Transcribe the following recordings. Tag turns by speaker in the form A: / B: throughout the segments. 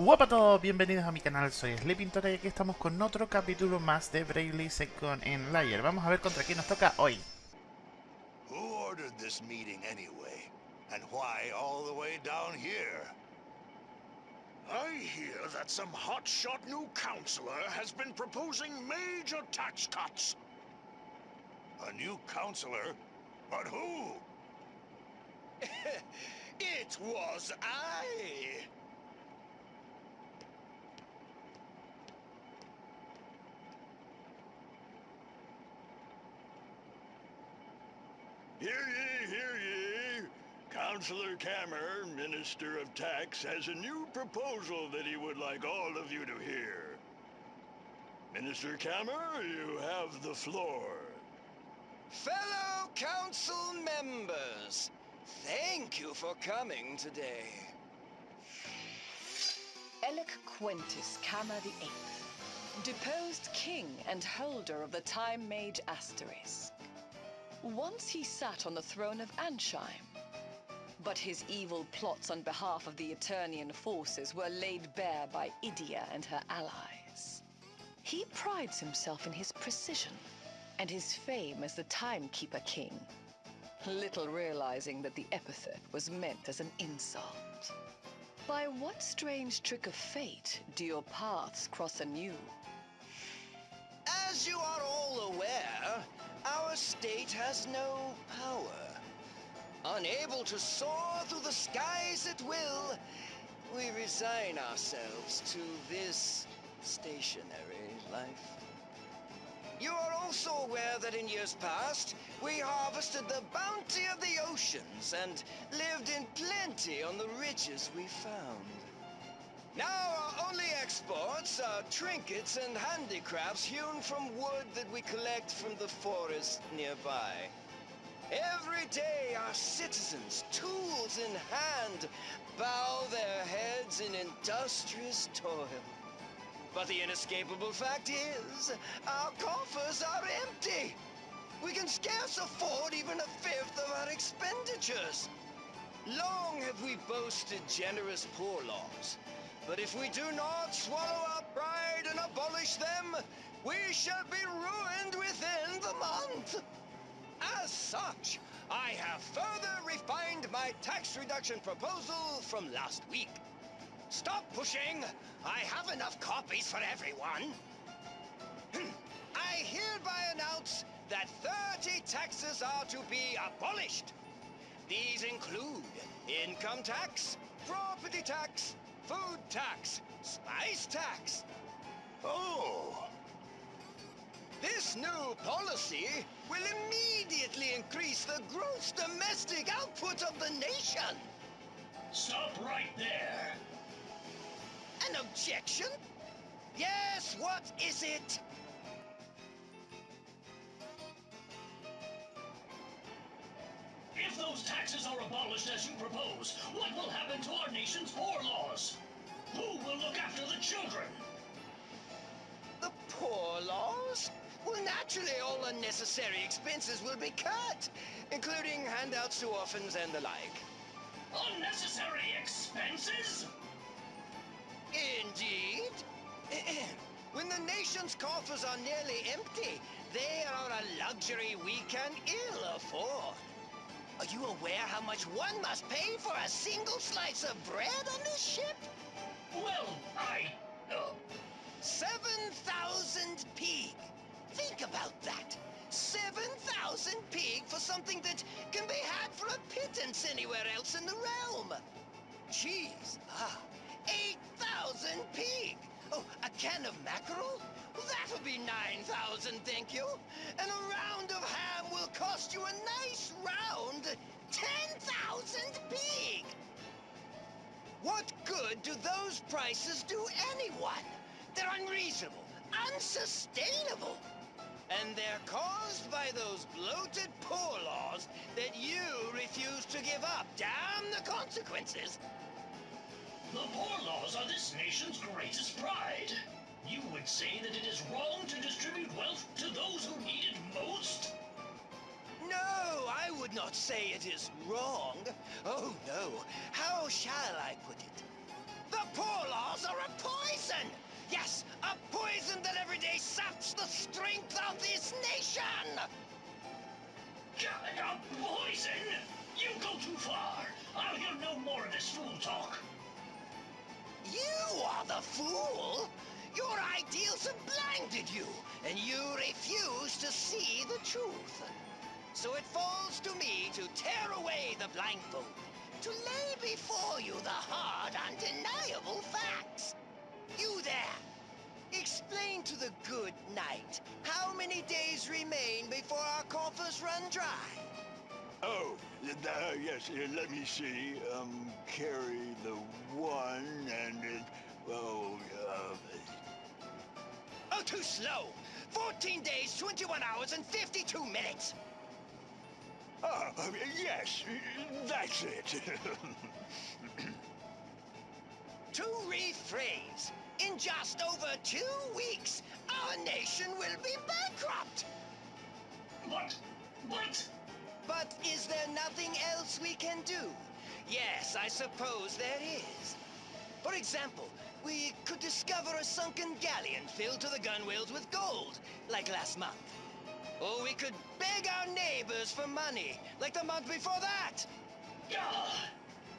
A: Hola a todos, bienvenidos a mi canal, soy Sleepintora y aquí estamos con otro capítulo más de Bravely Second en Layer. Vamos a ver contra quién nos toca hoy.
B: Who ordered this meeting anyway? And why all the way down here?
C: I hear that some hotshot new counselor has been proposing major tax cuts.
B: A new counselor? But who?
C: it was I! Councillor Kammer, Minister of Tax, has a new proposal that he would like all of you to hear. Minister Kammer, you have the floor.
D: Fellow council members, thank you for coming today. Elec Quintus Kammer VIII, deposed king and holder of the Time Mage Asterisk. Once he sat on the throne of Ansheim, but his evil plots on behalf of the Eternian forces were laid bare by Idia and her allies. He prides himself in his precision and his fame as the Timekeeper King, little realizing that the epithet was meant as an insult. By what strange trick of fate do your paths cross anew? As you are all aware, our state has no power. Unable to soar through the skies at will, we resign ourselves to this stationary life. You are also aware that in years past, we harvested the bounty of the oceans and lived in plenty on the riches we found. Now our only exports are trinkets and handicrafts hewn from wood that we collect from the forest nearby. Every day our citizens, tools in hand, bow their heads in industrious toil. But the inescapable fact is, our coffers are empty. We can scarce afford even a fifth of our expenditures. Long have we boasted generous poor laws, but if we do not swallow our pride and abolish them, we shall be ruined within the month. As such, I have further refined my tax reduction proposal from last week. Stop pushing! I have enough copies for everyone. Hmm. I hereby announce that 30 taxes are to be abolished. These include income tax, property tax, food tax, spice tax.
B: Oh,
D: This new policy will immediately increase the gross domestic output of the nation.
C: Stop right there!
D: An objection? Yes, what is it?
C: If those taxes are abolished as you propose, what will happen to our nation's poor laws? Who will look after the children?
D: The poor laws? Well, naturally, all unnecessary expenses will be cut, including handouts to orphans and the like.
C: Unnecessary expenses?
D: Indeed. when the nation's coffers are nearly empty, they are a luxury we can ill afford. Are you aware how much one must pay for a single slice of bread on this ship?
C: Well, I... Uh,
D: 7,000 pig. Think about that. 7,000 pig for something that can be had for a pittance anywhere else in the realm. Jeez, Ah, 8,000 pig. Oh, a can of mackerel? That'll be 9,000, thank you. And a round of ham will cost you a nice round 10,000 pig. What good do those prices do anyone? They're unreasonable, unsustainable. And they're caused by those bloated poor laws that you refuse to give up. Damn the consequences.
C: the poor laws are this nation's greatest pride. You would say that it is wrong to distribute wealth to those who need it most?
D: No, I would not say it is wrong. Oh, no. How shall I put it? The poor laws are a poison! Yes, a poison that every day saps the strength of this nation!
E: Uh, poison? You go too far. I'll hear no more of this fool talk.
D: You are the fool! Your ideals have blinded you, and you refuse to see the truth. So it falls to me to tear away the blindfold, to lay before you the hard, undeniable facts. You there! Explain to the good knight how many days remain before our coffers run dry.
C: Oh, uh, yes, uh, let me see. Um, carry the one and it, oh, uh,
D: Oh, too slow! 14 days, 21 hours, and 52 minutes!
C: ah, uh, yes, that's it.
D: To rephrase, in just over two weeks, our nation will be bankrupt!
E: What? What?
D: But is there nothing else we can do? Yes, I suppose there is. For example, we could discover a sunken galleon filled to the gunwales with gold, like last month. Or we could beg our neighbors for money, like the month before that.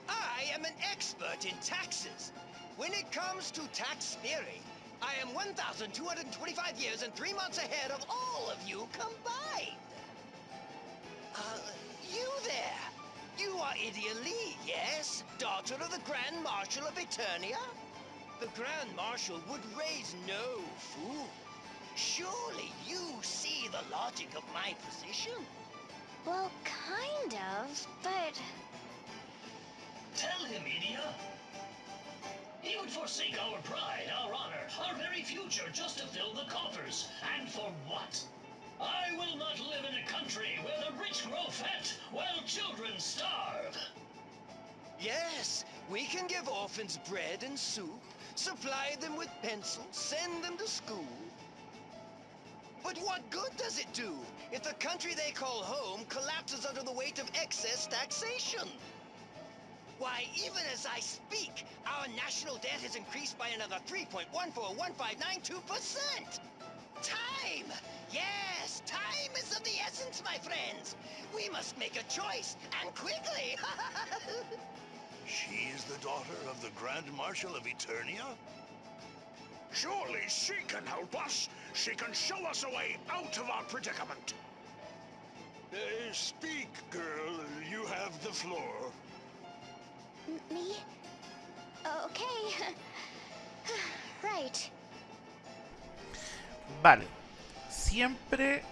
E: Ah,
D: I am an expert in taxes. When it comes to tax theory, I am 1,225 years and three months ahead of all of you combined. Uh, you there. You are Idia Lee, yes? Daughter of the Grand Marshal of Eternia? The Grand Marshal would raise no fool. Surely you see the logic of my position?
F: Well, kind of, but
E: tell him, Idia. He would forsake our pride, our honor, our very future just to fill the coffers. And for what? I will not live in a country where the rich grow fat while children starve.
D: Yes, we can give orphans bread and soup, supply them with pencils, send them to school. But what good does it do if the country they call home collapses under the weight of excess taxation? Why, even as I speak, our national debt has increased by another 3.141592%! Time! Yes, time is of the essence, my friends! We must make a choice, and quickly!
B: She is the daughter of the Grand Marshal of Eternia?
G: Surely she can help us. She can show us a way out of our predicament.
C: uh, speak, girl. You have the floor.
A: Vale. Siempre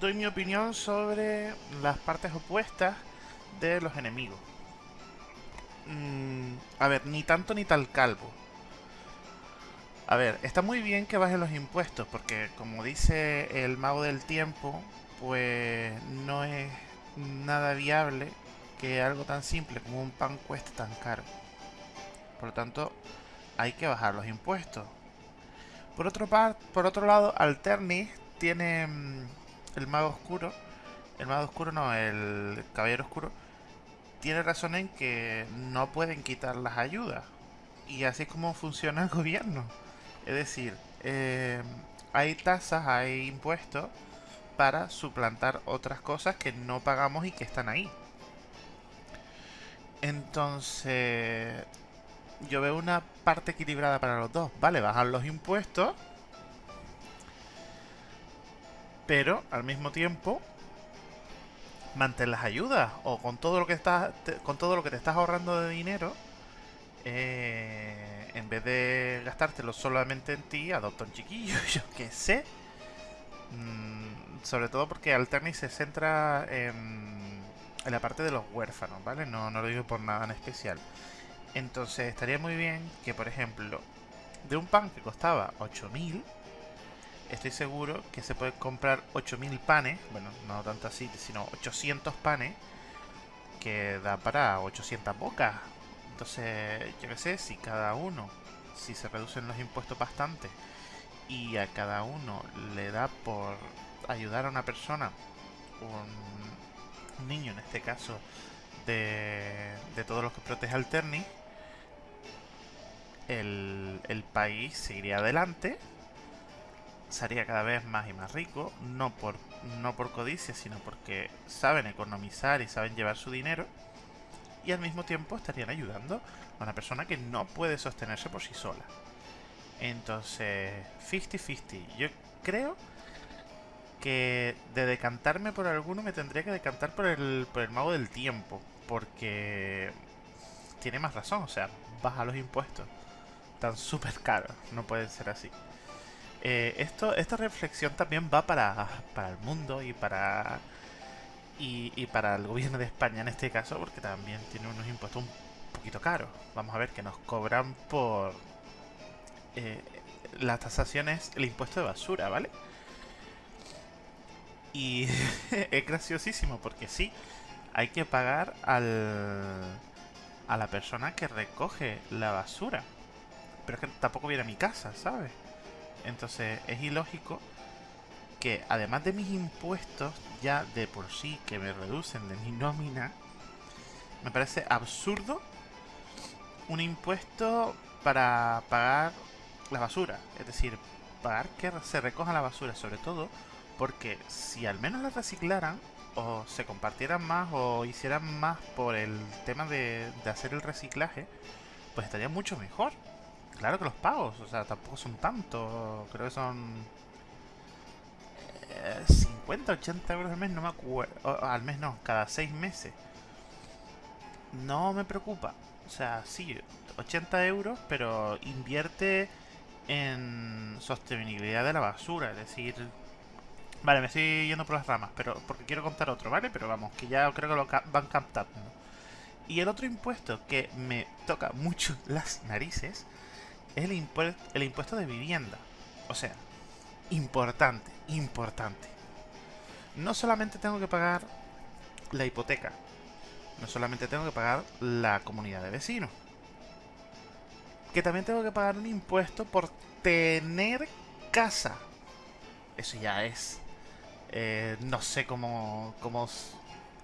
A: doy mi opinión sobre las partes opuestas de los enemigos. Mm, a ver, ni tanto ni tal calvo. A ver, está muy bien que bajen los impuestos, porque como dice el mago del tiempo, pues no es nada viable que algo tan simple como un pan cueste tan caro. Por lo tanto, hay que bajar los impuestos. Por otro, par por otro lado, Alternis tiene mm, el mago oscuro. El mago oscuro no, el caballero oscuro. Tiene razón en que no pueden quitar las ayudas. Y así es como funciona el gobierno. Es decir, eh, hay tasas, hay impuestos para suplantar otras cosas que no pagamos y que están ahí. Entonces, yo veo una parte equilibrada para los dos. Vale, bajan los impuestos. Pero al mismo tiempo mantén las ayudas o con todo lo que estás te- con todo lo que te estás ahorrando de dinero eh, en vez de gastártelo solamente en ti adopta un chiquillo yo qué sé Mm, sobre todo porque Alterni se centra en, en la parte de los huérfanos vale no, no lo digo por nada en especial entonces estaría muy bien que por ejemplo de un pan que costaba 8000 estoy seguro que se puede comprar 8000 panes, bueno, no tanto así, sino 800 panes, que da para 800 bocas. Entonces, yo qué sé, si cada uno, si se reducen los impuestos bastante, y a cada uno le da por ayudar a una persona, un, un niño en este caso, de, todos los que protege Alterni, el, el país seguiría adelante, sería cada vez más y más rico, no por, no por codicia, sino porque saben economizar y saben llevar su dinero, y al mismo tiempo estarían ayudando a una persona que no puede sostenerse por sí sola. Entonces, 50-50. Yo creo que de decantarme por alguno me tendría que decantar por el, por el mago del tiempo, porque tiene más razón, o sea, baja los impuestos. Están súper caros, no pueden ser así. Eh, esto, esta reflexión también va para, para el mundo y para y, y, para el gobierno de España en este caso, porque también tiene unos impuestos un poquito caros. Vamos a ver que nos cobran por eh, las tasaciones, el impuesto de basura, ¿vale? Y es graciosísimo porque sí, hay que pagar al, a la persona que recoge la basura. Pero es que tampoco viene a mi casa, ¿sabes? Entonces es ilógico que además de mis impuestos, ya de por sí que me reducen de mi nómina, me parece absurdo un impuesto para pagar la basura. Es decir, pagar que se recoja la basura, sobre todo porque si al menos la reciclaran, o se compartieran más, o hicieran más por el tema de, de hacer el reciclaje, pues estaría mucho mejor. Claro que los pagos, o sea, tampoco son tanto. Creo que son 50, 80 euros al mes, no me acuerdo. Al mes no, cada 6 meses. No me preocupa. O sea, sí, 80 euros, pero invierte en sostenibilidad de la basura. Es decir, vale, me estoy yendo por las ramas, pero porque quiero contar otro, ¿vale? Pero vamos, que ya creo que lo van captando. Y el otro impuesto que me toca mucho las narices es el, el impuesto de vivienda. O sea, importante, importante. No solamente tengo que pagar la hipoteca, no solamente tengo que pagar la comunidad de vecinos, que también tengo que pagar un impuesto por tener casa. Eso ya es... Eh, no sé cómo, cómo,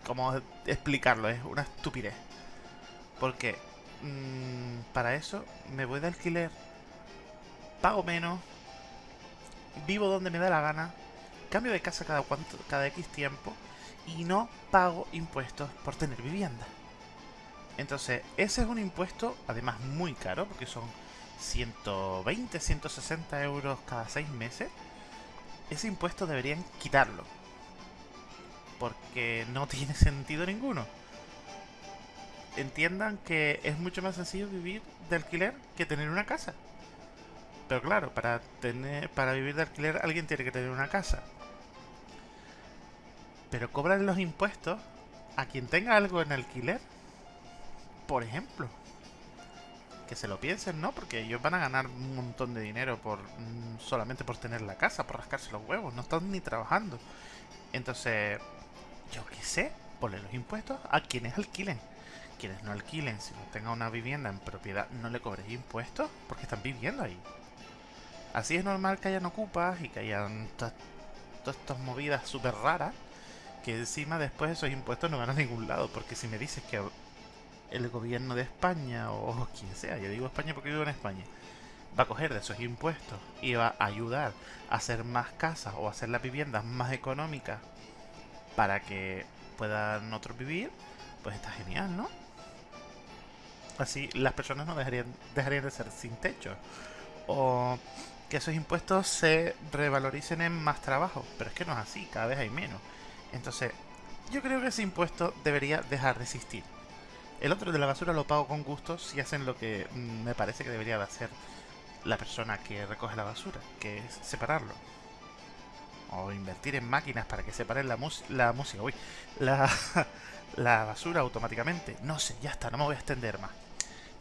A: cómo explicarlo, es una estupidez. Porque mmm, para eso me voy de alquiler, pago menos, vivo donde me da la gana, cambio de casa cada, cuanto, cada X tiempo y no pago impuestos por tener vivienda. Entonces, ese es un impuesto, además muy caro, porque son 120, 160 euros cada 6 meses. Ese impuesto deberían quitarlo. Porque no tiene sentido ninguno. Entiendan que es mucho más sencillo vivir de alquiler que tener una casa. Pero claro, para tener para vivir de alquiler alguien tiene que tener una casa. Pero cobran los impuestos a quien tenga algo en alquiler. Por ejemplo. Que se lo piensen, ¿no? Porque ellos van a ganar un montón de dinero por mm, solamente por tener la casa, por rascarse los huevos. No están ni trabajando. Entonces, yo qué sé, ponle los impuestos a quienes alquilen. Quienes no alquilen, si no tengan una vivienda en propiedad, no le cobres impuestos porque están viviendo ahí. Así es normal que hayan ocupas y que hayan todas estas movidas súper raras que encima después esos impuestos no van a ningún lado. Porque si me dices que el gobierno de España o quien sea, yo digo España porque vivo en España, va a coger de esos impuestos y va a ayudar a hacer más casas o hacer las viviendas más económicas para que puedan otros vivir, pues está genial, ¿no? Así las personas no dejarían, dejarían de ser sin techo. O que esos impuestos se revaloricen en más trabajo. Pero es que no es así, cada vez hay menos. Entonces, yo creo que ese impuesto debería dejar de existir. El otro de la basura lo pago con gusto si hacen lo que mm, me parece que debería de hacer la persona que recoge la basura, que es separarlo. O invertir en máquinas para que separen la, la música, uy, la, la basura automáticamente. No sé, ya está, no me voy a extender más.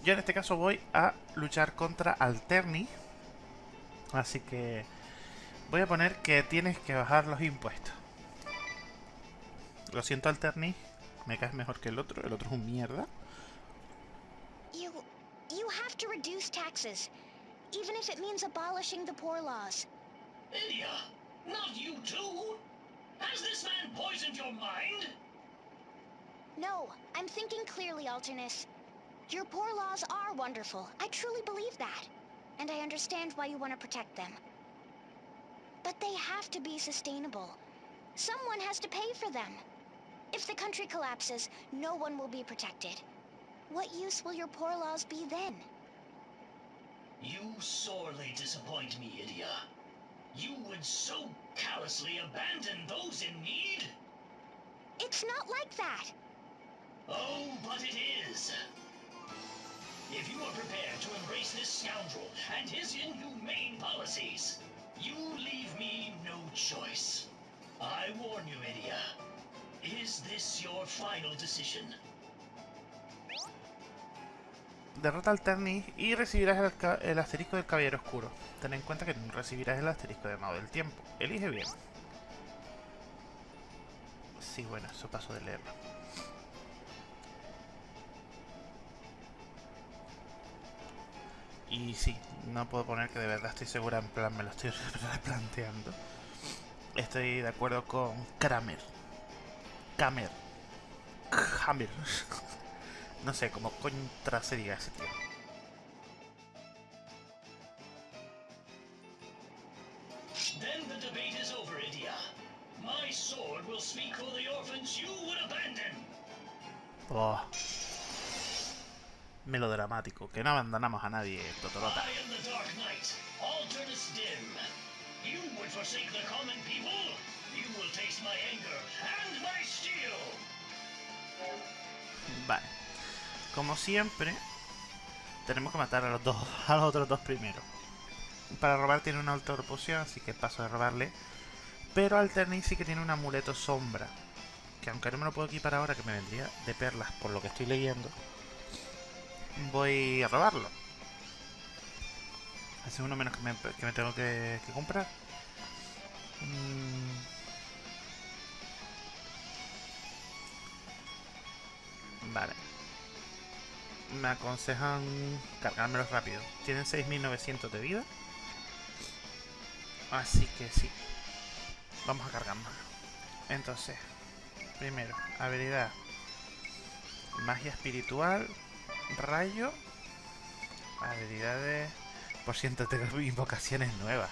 A: Yo en este caso voy a luchar contra Alterni, Así que voy a poner que tienes que bajar los impuestos. Lo siento, Alterni. Me caes mejor que el otro. El otro es un mierda.
F: You, you have to reduce taxes, even if it means abolishing the poor laws.
E: Lydia, not you too. Has this man poisoned your mind?
F: No, I'm thinking clearly, Alternus. Your poor laws are wonderful. I truly believe that. And I understand why you want to protect them. But they have to be sustainable. Someone has to pay for them. If the country collapses, no one will be protected. What use will your poor laws be then?
E: You sorely disappoint me, Idia. You would so callously abandon those in need?
F: It's not like that.
E: Oh, but it is. If you are prepared to embrace this scoundrel and his inhumane policies, you leave me no choice. I warn you, Idia. Is this your final?
A: Derrota al Ternis y recibirás el, asterisco del Caballero Oscuro. Ten en cuenta que recibirás el asterisco de Mago del Tiempo. Elige bien. Sí, bueno, eso paso de leerlo. Y sí, no puedo poner que de verdad estoy segura, en plan me lo estoy replanteando. Estoy de acuerdo con Kramer. Kramer. Hammer. No sé cómo contra se diga ese tío.
E: Then the debate is over, Idia. My sword will speak for the orphans you would abandon.
A: Oh. Melodramático, que no abandonamos a nadie, Totorota.
E: I am the Dark Knight, Alternus Dim. You would forsake the common people?
A: Vale. Como siempre, tenemos que matar a los dos, a los otros dos primero. Para robar tiene una alta poción, así que paso de robarle. Pero Alterni sí que tiene un amuleto sombra. Que aunque no me lo puedo equipar ahora, que me vendría de perlas por lo que estoy leyendo. Voy a robarlo. Hace uno menos que me, que me tengo que, que comprar. Mm. Vale. Me aconsejan cargármelos rápido. Tienen 6900 de vida. Así que sí. Vamos a cargármelo. Entonces, primero, habilidad. Magia espiritual. Rayo. Habilidades. Por ciento tengo invocaciones nuevas.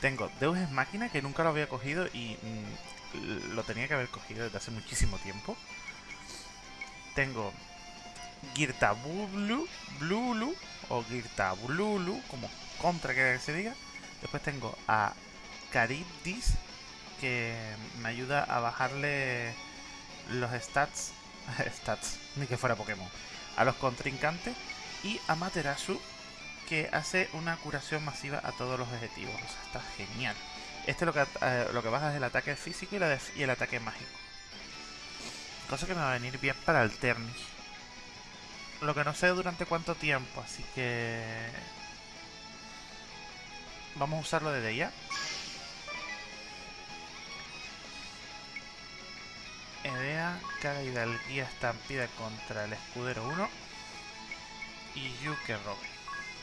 A: Tengo Deus es máquina que nunca lo había cogido y mm, lo tenía que haber cogido desde hace muchísimo tiempo. Tengo Girtabulu, Blulu o Girtabululu, como contra que se diga. Después tengo a Charybdis, que me ayuda a bajarle los stats, stats, ni que fuera Pokémon, a los contrincantes. Y a Materasu, que hace una curación masiva a todos los objetivos. O sea, está genial. Este lo que, eh, lo que baja es el ataque físico y el ataque mágico. Cosa que me va a venir bien para el Ternis. Lo que no sé durante cuánto tiempo, así que... Vamos a usarlo desde ya. Edea, caga hidalguía estampida contra el escudero 1. Y Yu que robe.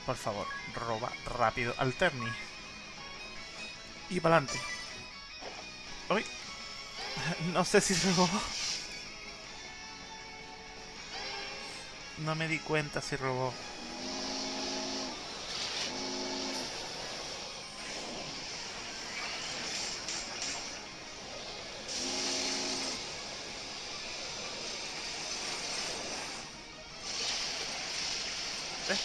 A: Por favor, roba rápido al Terni. Y para adelante. Uy. No sé si robó. No me di cuenta si robó. ¿Ves?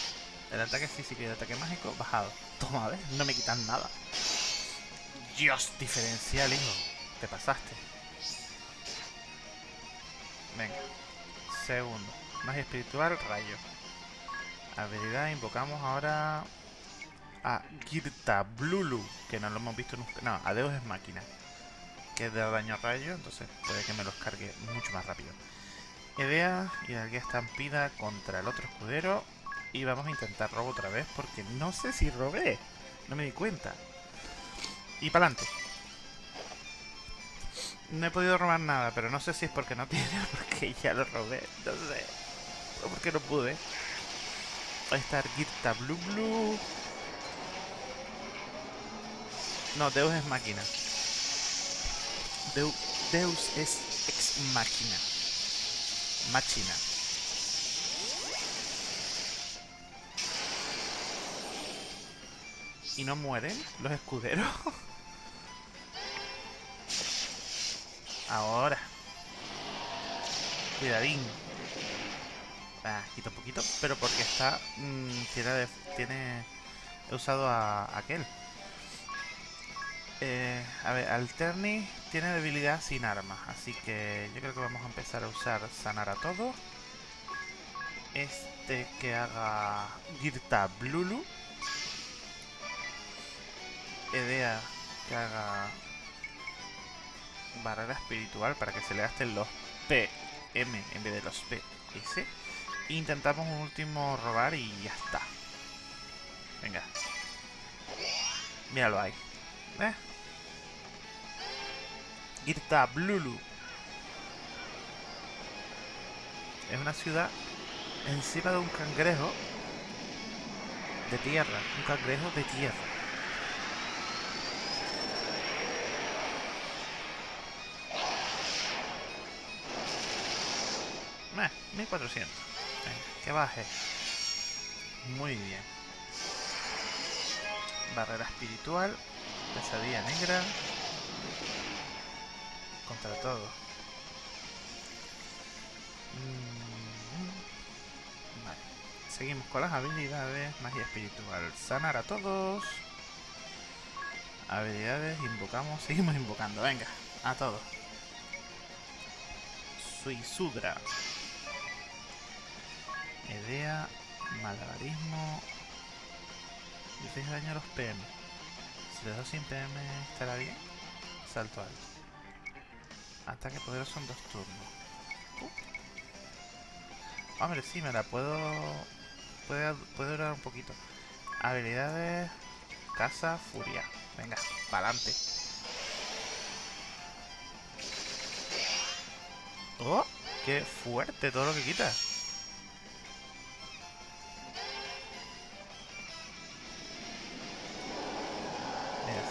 A: El ataque físico y el ataque mágico bajado. Toma, ¿ves? No me quitan nada. Dios, diferencial, hijo. Te pasaste. Venga. Segundo. Magia espiritual, rayo. Habilidad, invocamos ahora a Girta Blulu, que no lo hemos visto nunca. No, a Deus es máquina. Que de daño a rayo, entonces puede que me los cargue mucho más rápido. Idea y la estampida contra el otro escudero. Y vamos a intentar robo otra vez porque no sé si robé. No me di cuenta. Y para adelante. No he podido robar nada, pero no sé si es porque no tiene porque ya lo robé. No sé porque no pude. Va a estar Girta Blue Blue. No, Deus es máquina. Deu, Deus es ex máquina. Máquina. ¿Y no mueren los escuderos? Ahora. Cuidadín. Quito un poquito, pero porque está... Mmm, tiene, tiene... He usado a, aquel. Eh, a ver, Alterni tiene debilidad sin armas, así que yo creo que vamos a empezar a usar sanar a todos. Este que haga Girta Blulu. Edea que haga barrera espiritual para que se le gasten los PM en vez de los PS. Intentamos un último robar y ya está. Venga. Míralo ahí. ¿Eh? Irta Blulu. Es una ciudad encima de un cangrejo de tierra. Un cangrejo de tierra. Meh, 1400. Venga, que baje. Muy bien. Barrera espiritual. Pesadilla negra. Contra todo. Mm, vale. Seguimos con las habilidades. Magia espiritual. Sanar a todos. Habilidades. Invocamos. Seguimos invocando. Venga. A todos. Suisudra. Idea, malabarismo. 16 daño a los PM. Si le doy sin PM estará bien. Salto alto. Ataque poderoso son dos turnos. Uh. Hombre, sí, me la puedo... Puede, puede durar un poquito. Habilidades... Casa, furia. Venga, para adelante. ¡Oh! ¡Qué fuerte todo lo que quita!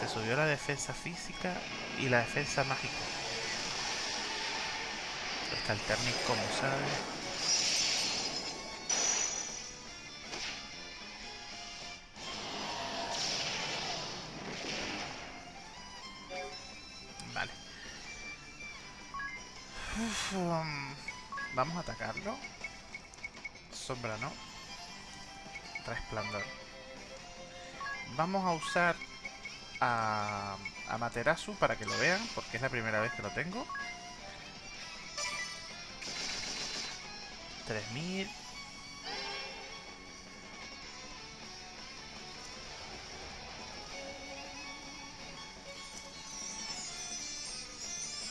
A: Subió la defensa física y la defensa mágica. Está el Ternic como sabe. Vale. Um, vamos a atacarlo. Sombra no. Resplandor. Vamos a usar a, a Materasu para que lo vean, porque es la primera vez que lo tengo. 3000.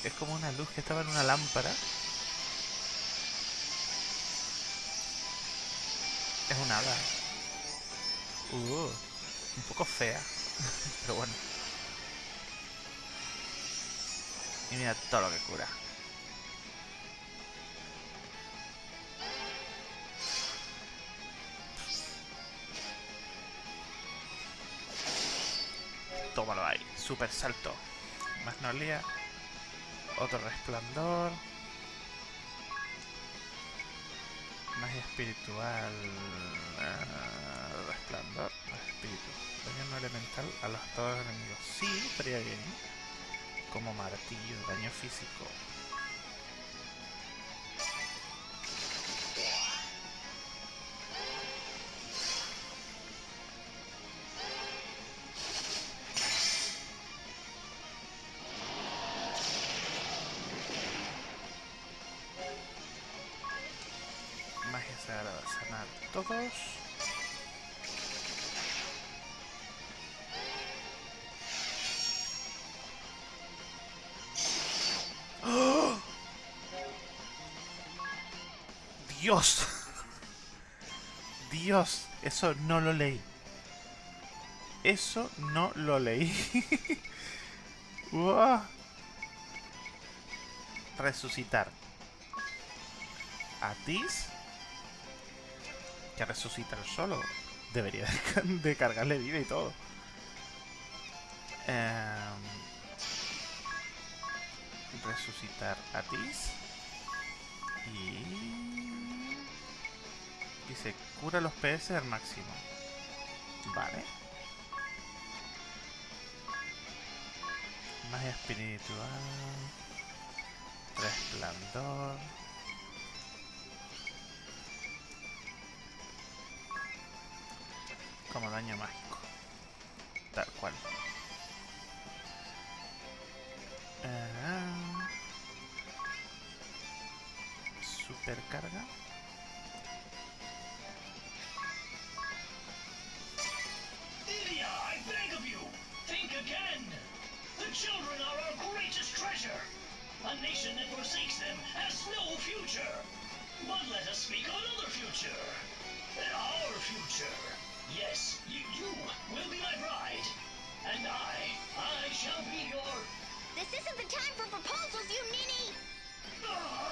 A: Es como una luz que estaba en una lámpara. Es una hada. Uh, un poco fea. Pero bueno. Y mira todo lo que cura. Tómalo ahí. Super salto. Magnolia. Otro resplandor. Magia espiritual. Uh, resplandor. Espíritu. Daño elemental a los todos enemigos. Sí, estaría bien. Como martillo, daño físico. Magia sagrada, sanar todos. Dios. Dios, eso no lo leí. Eso no lo leí. Resucitar. Atis. Que resucitar solo. Debería de cargarle vida y todo. Em, resucitar Atis. Y... Dice, cura los PS al máximo. Vale. Magia espiritual. Resplandor. Como daño mágico. Tal cual. Ah. Supercarga.
E: Children are our greatest treasure. A nation that forsakes them has no future. But let us speak of another future. Our future. Yes, you, you will be my bride. And I, I shall be your...
F: This isn't the time for proposals, you ninny!
E: No!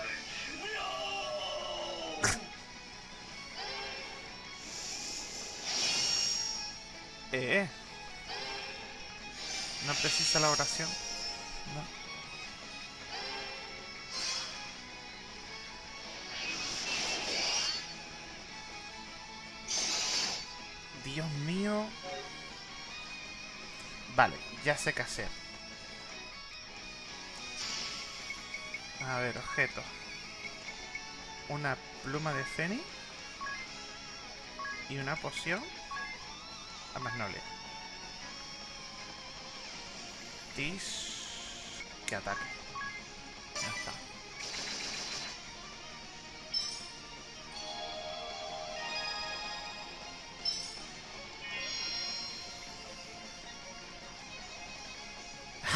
A: Eh. No precisa la oración. No. Dios mío. Vale, ya sé qué hacer. A ver, objeto. Una pluma de Feni. Y una poción. A más noble. Tis. Que ataque. Ya está.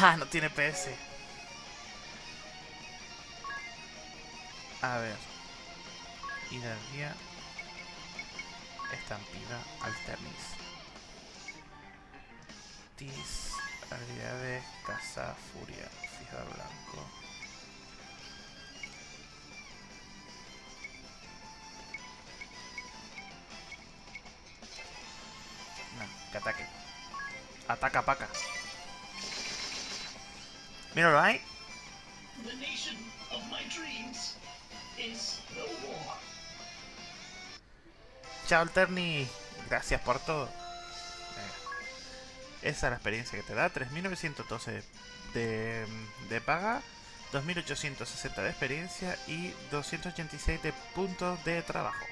A: ¡Ah! No tiene PS. A ver. Hidalguía. Estampida Alternis. Tis. Habilidades. Caza. Furia. Fijador blanco. No, que ataque. Ataca, paca. Míralo ahí.
E: The nation of my dreams is no more.
A: Chao, Alterni. Gracias por todo. Esa es la experiencia que te da. 3.912 de, de paga. 2.860 de experiencia y 286 de puntos de trabajo.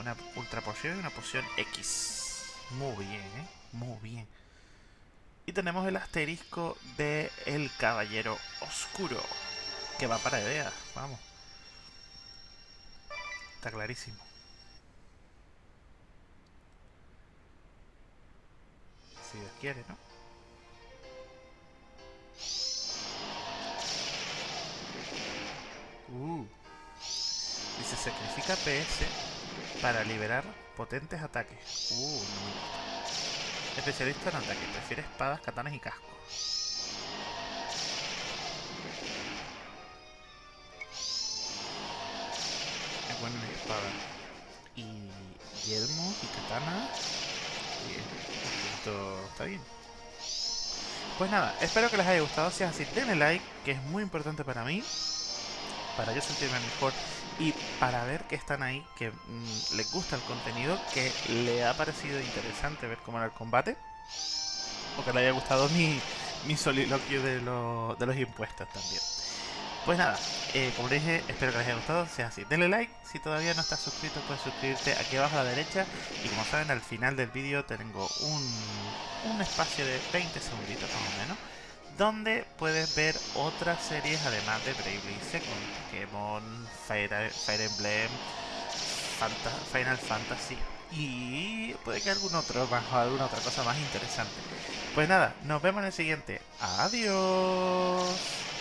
A: Una ultra poción y una poción X. Muy bien, ¿eh? Muy bien. Y tenemos el asterisco de El Caballero Oscuro. Que va para idea. Vamos. Está clarísimo. Si Dios quiere, ¿no? Uh. Dice, sacrifica PS para liberar potentes ataques. Uh, no me gusta. Especialista en ataque. Prefiere espadas, katanas y cascos. Es bueno en espada. Y yelmo y katana. Está bien. Pues nada, espero que les haya gustado. Si es así, denle like, que es muy importante para mí. Para yo sentirme mejor y para ver que están ahí, que mm, les gusta el contenido, que le ha parecido interesante ver cómo era el combate. O que le haya gustado mi, mi soliloquio de, lo- de los impuestos también. Pues nada, eh, como les dije, espero que les haya gustado. Si es así, denle like. Si todavía no estás suscrito, puedes suscribirte aquí abajo a la derecha. Y como saben, al final del vídeo tengo un, un espacio de 20 segunditos más o menos. Donde puedes ver otras series además de Bravely Second, Pokémon, Fire, Emblem, Final Fantasy y puede que algún otro más o alguna otra cosa más interesante. Pues nada, nos vemos en el siguiente. Adiós.